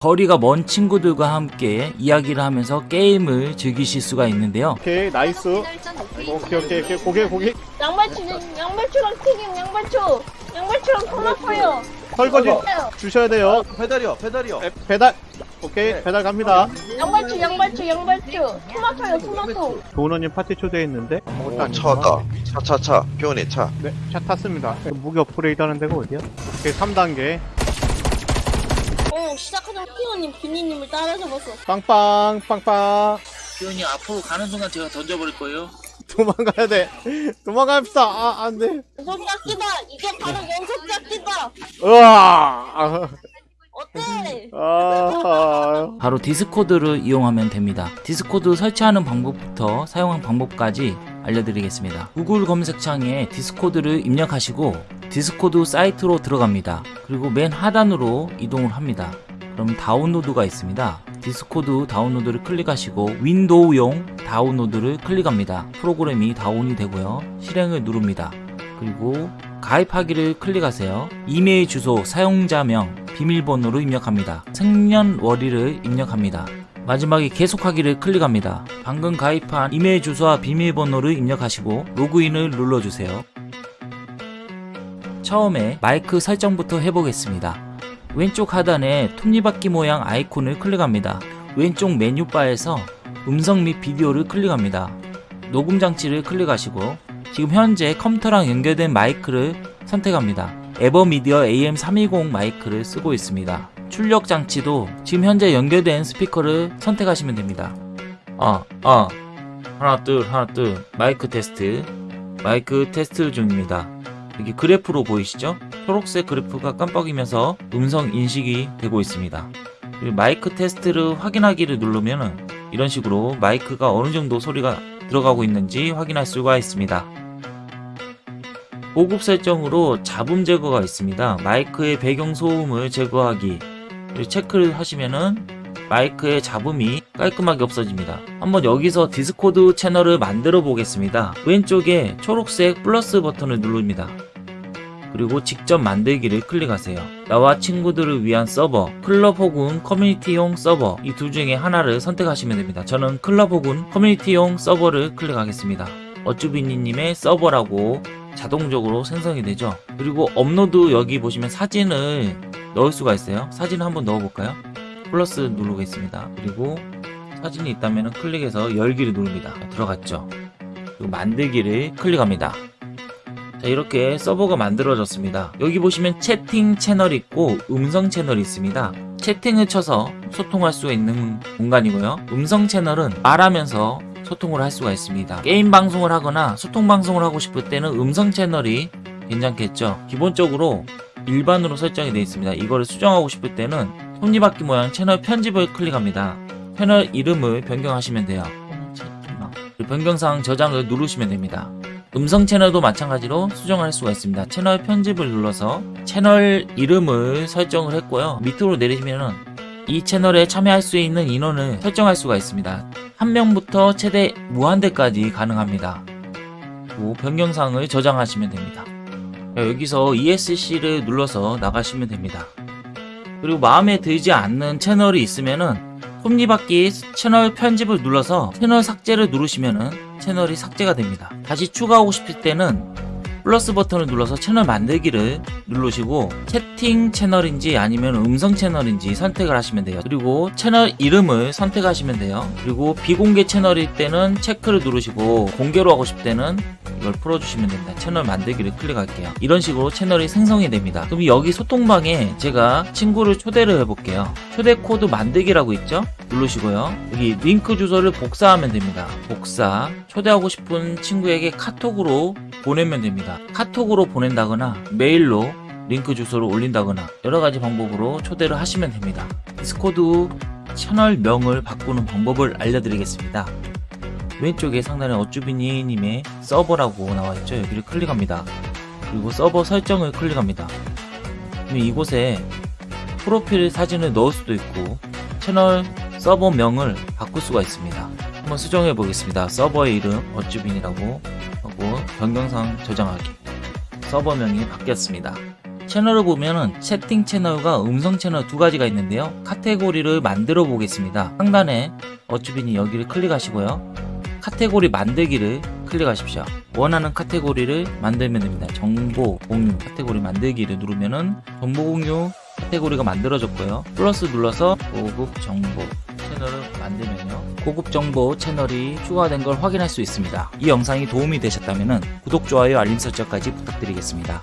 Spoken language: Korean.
거리가 먼 친구들과 함께 이야기를 하면서 게임을 즐기실 수가 있는데요. 오케이 나이스. 오케이 오케이 오케이. 고기 고기. 양배추 양배추랑 튀김 양배추. 양배추랑 토마토요. 설거지 주셔야 돼요. 배달이요 배달이요. 배, 배달. 오케이 배달 갑니다. 양배추 양배추 양배추. 토마토요 토마토. 도우너님 파티 초대했는데? 아, 안차 왔다. 차, 차, 차. 교원이 차. 네, 차 탔습니다. 무기 업그레이드 하는 데가 어디야? 오케이 3단계 어 시작하자마자 피오님 비니님을 따라 잡았어. 빵빵 빵빵. 기현이 앞으로 가는 순간 제가 던져버릴 거예요. 도망가야 돼. 도망갑시다. 아 안돼. 연속 잡기다. 이게 바로 연속 잡기다. 으아 어때? 아. 바로 디스코드를 이용하면 됩니다. 디스코드 설치하는 방법부터 사용하는 방법까지 알려드리겠습니다. 구글 검색창에 디스코드를 입력하시고 디스코드 사이트로 들어갑니다. 그리고 맨 하단으로 이동을 합니다. 그럼 다운로드가 있습니다. 디스코드 다운로드를 클릭하시고 윈도우용 다운로드를 클릭합니다. 프로그램이 다운이 되고요. 실행을 누릅니다. 그리고 가입하기를 클릭하세요. 이메일 주소, 사용자명, 비밀번호를 입력합니다. 생년월일을 입력합니다. 마지막에 계속하기를 클릭합니다. 방금 가입한 이메일 주소와 비밀번호를 입력하시고 로그인을 눌러주세요. 처음에 마이크 설정부터 해보겠습니다. 왼쪽 하단에 톱니바퀴 모양 아이콘을 클릭합니다. 왼쪽 메뉴바에서 음성 및 비디오를 클릭합니다. 녹음 장치를 클릭하시고 지금 현재 컴퓨터랑 연결된 마이크를 선택합니다. 에버미디어 AM320 마이크를 쓰고 있습니다. 출력 장치도 지금 현재 연결된 스피커를 선택하시면 됩니다. 아, 아, 하나 둘 하나 둘 마이크 테스트 마이크 테스트 중입니다. 여기 그래프로 보이시죠? 초록색 그래프가 깜빡이면서 음성 인식이 되고 있습니다. 마이크 테스트를 확인하기를 누르면 이런 식으로 마이크가 어느 정도 소리가 들어가고 있는지 확인할 수가 있습니다. 고급 설정으로 잡음 제거가 있습니다. 마이크의 배경 소음을 제거하기 체크를 하시면은 마이크의 잡음이 깔끔하게 없어집니다. 한번 여기서 디스코드 채널을 만들어 보겠습니다. 왼쪽에 초록색 플러스 버튼을 누릅니다. 그리고 직접 만들기를 클릭하세요. 나와 친구들을 위한 서버, 클럽 혹은 커뮤니티용 서버 이 둘 중에 하나를 선택하시면 됩니다. 저는 클럽 혹은 커뮤니티용 서버를 클릭하겠습니다. 어쭈비니님의 서버라고 자동적으로 생성이 되죠. 그리고 업로드 여기 보시면 사진을 넣을 수가 있어요. 사진을 한번 넣어볼까요? 플러스 누르겠습니다. 그리고 사진이 있다면 클릭해서 열기를 누릅니다. 들어갔죠. 만들기를 클릭합니다. 자 이렇게 서버가 만들어졌습니다. 여기 보시면 채팅 채널이 있고 음성 채널이 있습니다. 채팅을 쳐서 소통할 수 있는 공간이고요. 음성 채널은 말하면서 소통을 할 수가 있습니다. 게임 방송을 하거나 소통 방송을 하고 싶을 때는 음성 채널이 괜찮겠죠? 기본적으로 일반으로 설정이 되어 있습니다. 이거를 수정하고 싶을 때는 톱니바퀴 모양 채널 편집을 클릭합니다. 채널 이름을 변경하시면 돼요. 변경사항 저장을 누르시면 됩니다 음성 채널도 마찬가지로 수정할 수가 있습니다. 채널 편집을 눌러서 채널 이름을 설정을 했고요. 밑으로 내리시면은 이 채널에 참여할 수 있는 인원을 설정할 수가 있습니다. 한 명부터 최대 무한대까지 가능합니다. 변경사항을 저장하시면 됩니다. 여기서 ESC를 눌러서 나가시면 됩니다. 그리고 마음에 들지 않는 채널이 있으면은 톱니바퀴 채널 편집을 눌러서 채널 삭제를 누르시면은 채널이 삭제가 됩니다. 다시 추가하고 싶을 때는 플러스 버튼을 눌러서 채널 만들기를 누르시고 채팅 채널인지 아니면 음성 채널인지 선택을 하시면 돼요. 그리고 채널 이름을 선택하시면 돼요. 그리고 비공개 채널일 때는 체크를 누르시고 공개로 하고 싶을 때는 이걸 풀어주시면 됩니다. 채널 만들기를 클릭할게요. 이런 식으로 채널이 생성이 됩니다. 그럼 여기 소통방에 제가 친구를 초대를 해볼게요. 초대 코드 만들기라고 있죠? 누르시고요. 여기 링크 주소를 복사하면 됩니다. 복사. 초대하고 싶은 친구에게 카톡으로 보내면 됩니다. 카톡으로 보낸다거나 메일로 링크 주소를 올린다거나 여러가지 방법으로 초대를 하시면 됩니다. 디스코드 채널명을 바꾸는 방법을 알려드리겠습니다. 왼쪽에 상단에 어쭈비니님의 서버라고 나와있죠. 여기를 클릭합니다. 그리고 서버 설정을 클릭합니다. 그럼 이곳에 프로필 사진을 넣을 수도 있고 채널 서버명을 바꿀 수가 있습니다. 한번 수정해 보겠습니다. 서버의 이름 어쭈빈이라고 하고 변경사항 저장하기 서버명이 바뀌었습니다. 채널을 보면은 채팅 채널과 음성 채널 두 가지가 있는데요. 카테고리를 만들어 보겠습니다. 상단에 어쭈빈이 여기를 클릭하시고요. 카테고리 만들기를 클릭하십시오. 원하는 카테고리를 만들면 됩니다. 정보 공유 카테고리 만들기를 누르면 은 정보 공유 카테고리가 만들어졌고요. 플러스 눌러서 고급 정보 채널을 만들면요. 고급 정보 채널이 추가된 걸 확인할 수 있습니다. 이 영상이 도움이 되셨다면 구독, 좋아요, 알림 설정까지 부탁드리겠습니다.